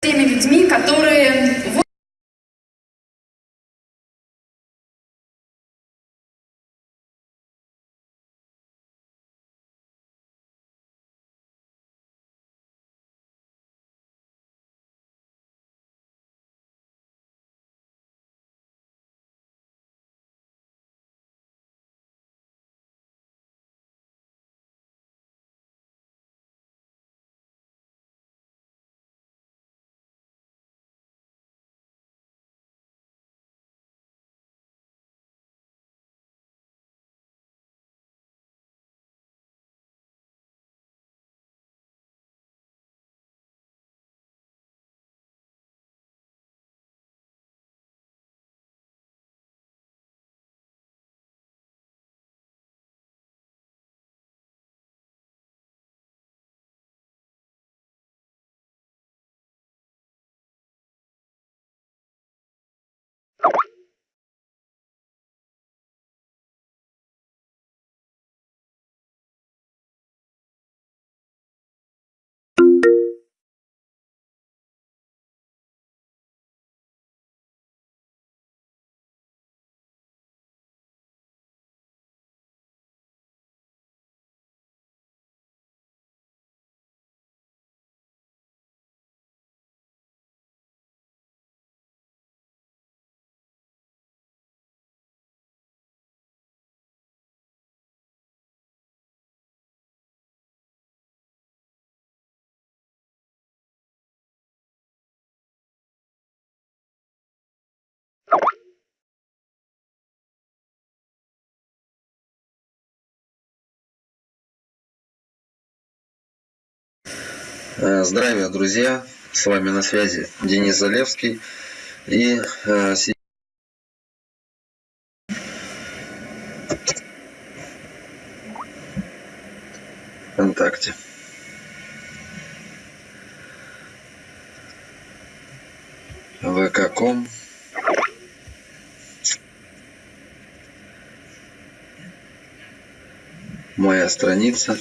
теми людьми, которые здравия, друзья! С вами на связи Денис Залевский. И э, ВКонтакте. ВК.ком Моя страница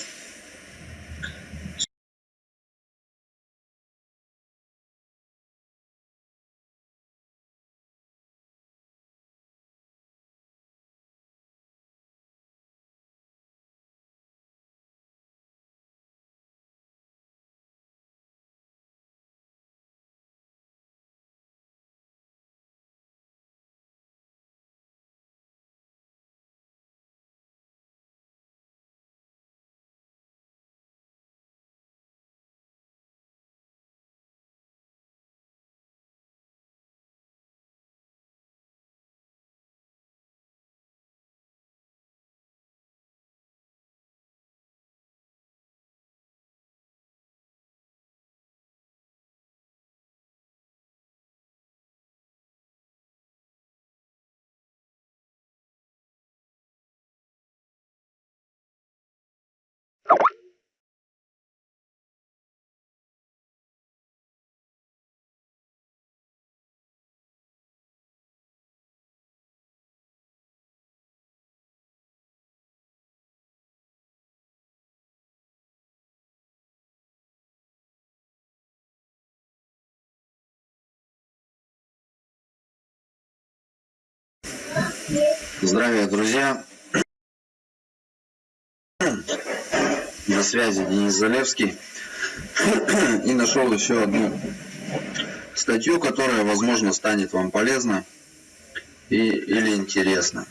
Здравия, друзья! На связи Денис Залевский. И нашел еще одну статью, которая, возможно, станет вам полезна и, или интересна.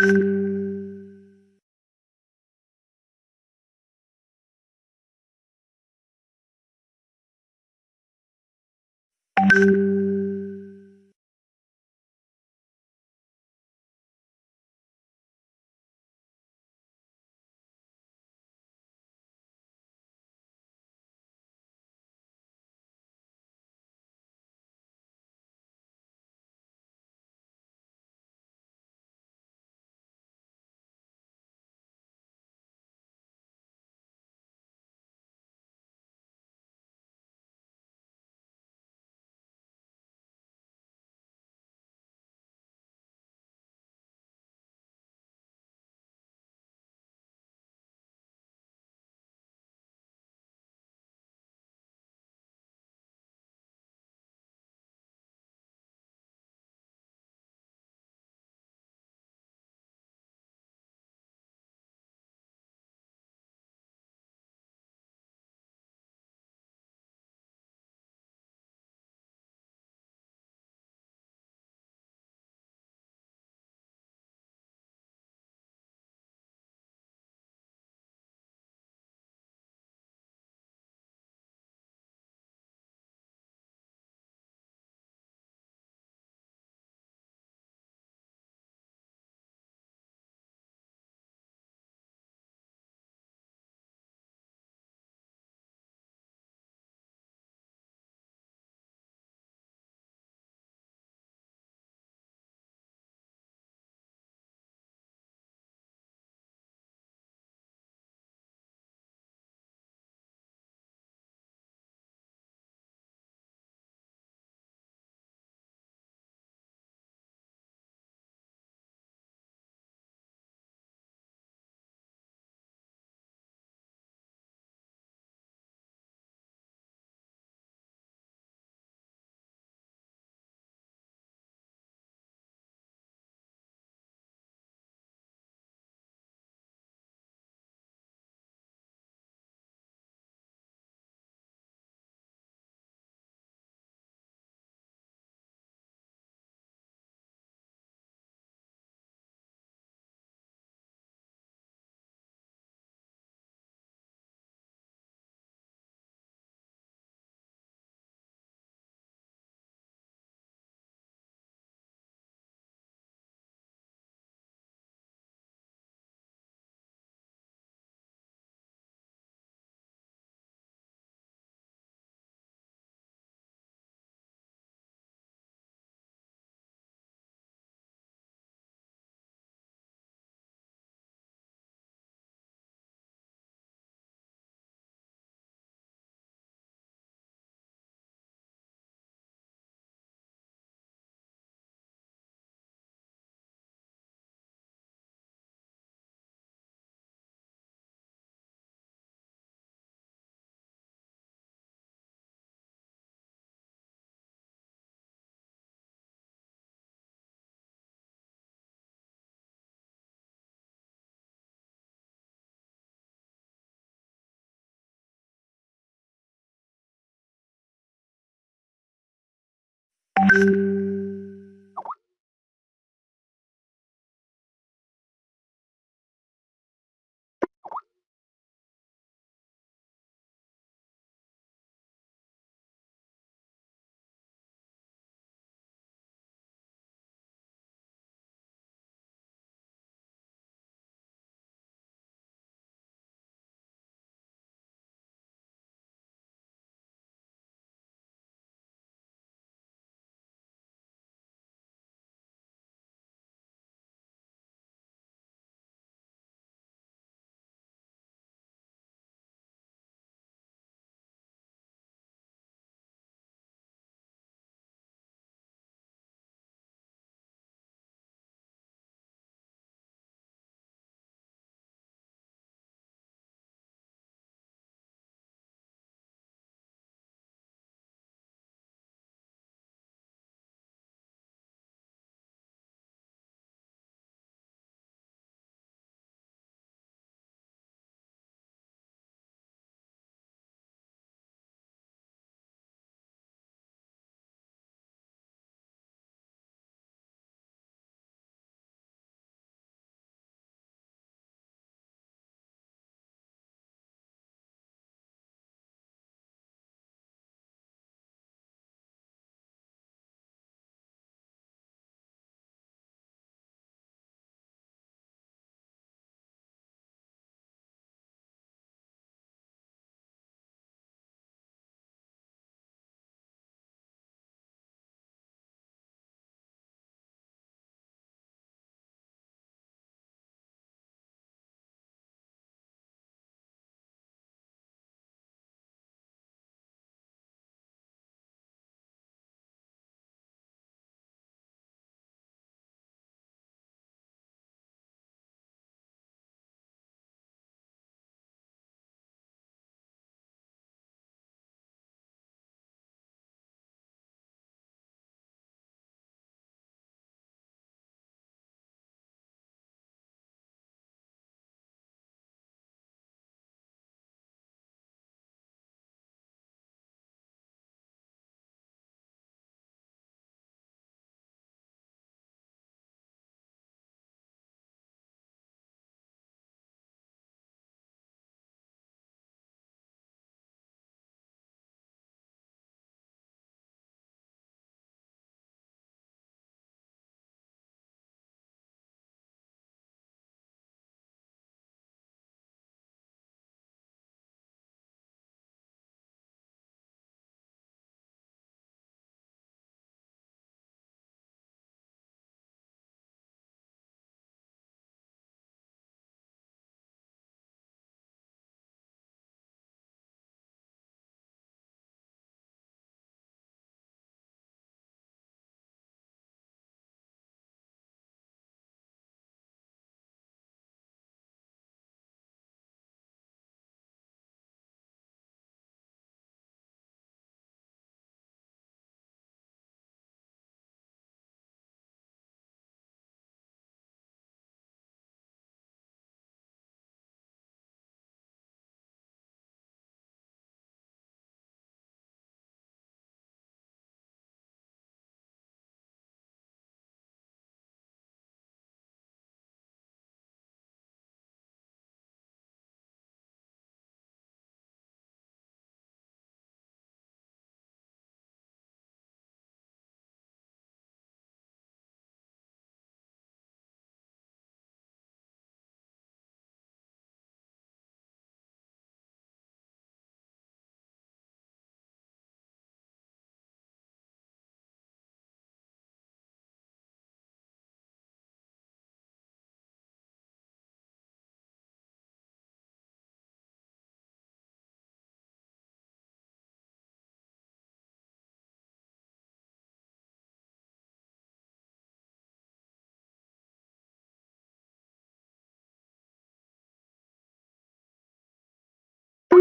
you